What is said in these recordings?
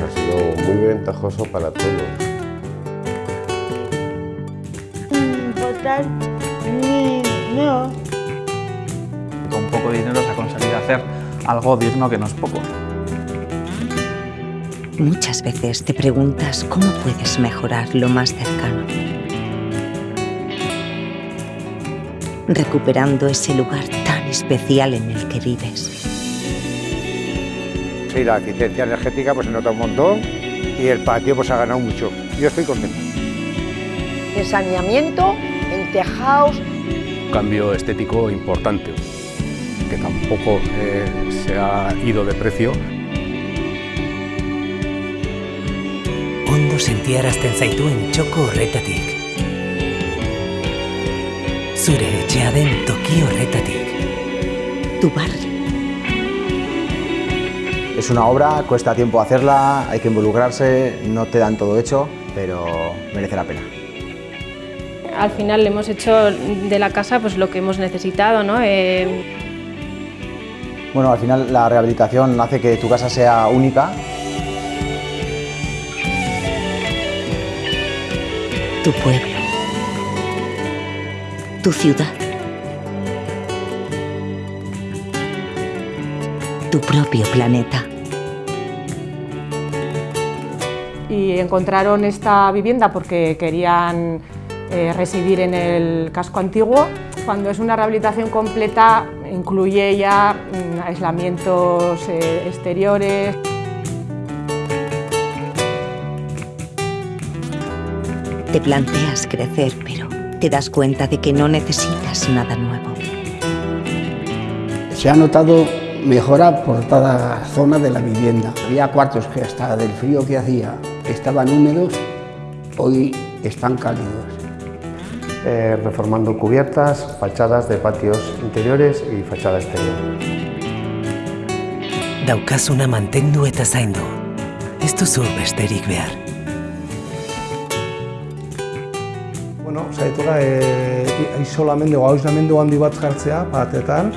Ha sido muy ventajoso para todos. Votar ni no. Con poco dinero se ha conseguido hacer algo digno que no es poco. Muchas veces te preguntas cómo puedes mejorar lo más cercano. Recuperando ese lugar tan especial en el que vives. Sí, la eficiencia energética pues se nota un montón y el patio pues ha ganado mucho. Yo estoy contento. En saneamiento, en tejados. Un cambio estético importante, que tampoco eh, se ha ido de precio. Ondo sentiarazten zaituen txoko horretatik. Zure etxea den toki horretatik. Tu barrio. Es una obra, cuesta tiempo hacerla, hay que involucrarse, no te dan todo hecho, pero merece la pena. Al final le hemos hecho de la casa pues, lo que hemos necesitado. ¿no? Eh... Bueno, al final la rehabilitación hace que tu casa sea única. Tu pueblo. Tu ciudad. Tu propio planeta. Y encontraron esta vivienda porque querían eh, residir en el casco antiguo. Cuando es una rehabilitación completa, incluye ya mm, aislamientos eh, exteriores. Te planteas crecer, pero te das cuenta de que no necesitas nada nuevo. Se ha notado mejora por toda zona de la vivienda. Había cuartos que hasta del frío que hacía estaban húmedos, hoy están cálidos. Eh, reformando cubiertas, fachadas de patios interiores y fachada exterior. Daukasuna mantendu eta zaindu. Ez duzu besterik behar. Bueno, saietuga e, isolamendu, aislamendu handi bat jartzea batetan,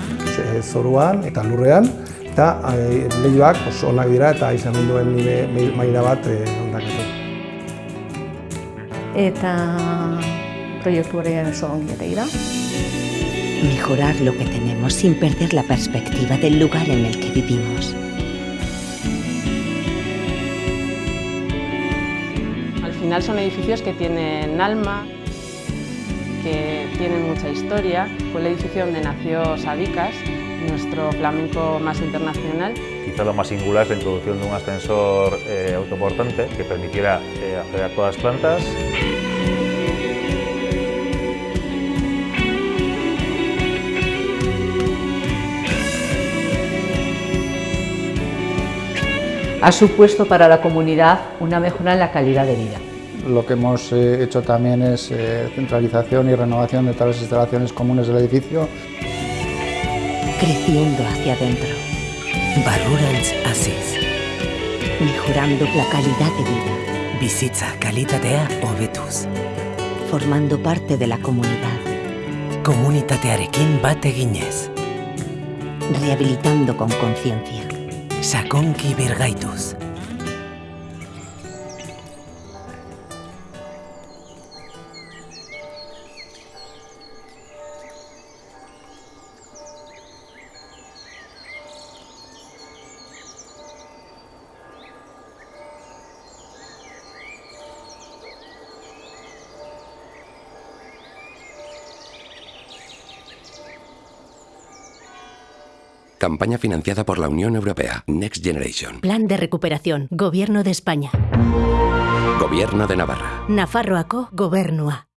zoruan eta lurrean, eta e, lehioak oso onak dira eta aizamenduen maila bat e, ondakatu. Eta proiektu hori oso ongi ere ira. Mejorar lo que tenemos sin perder la perspectiva del lugar en el que vivimos. Al final son edificios que tienen alma, que tienen mucha historia. Fue el edificio donde nació Sabicas, nuestro flamenco más internacional. Quizá lo más singular es la introducción de un ascensor eh, autoportante que permitiera eh, acceder a todas las plantas. Ha supuesto para la comunidad una mejora en la calidad de vida. Lo que hemos eh, hecho también es eh, centralización y renovación de todas las instalaciones comunes del edificio. Creciendo hacia adentro. Barrurantz hasiz. Mejorando la calidad de vida. Bizitza kalitatea hobetuz. Formando parte de la comunidad. Komunitatearekin bat eginez. Rehabilitando con conciencia. Sakonki birgaituz. Campaña financiada por la Unión Europea. Next Generation. Plan de recuperación. Gobierno de España. Gobierno de Navarra. Nafarroako Gobernua.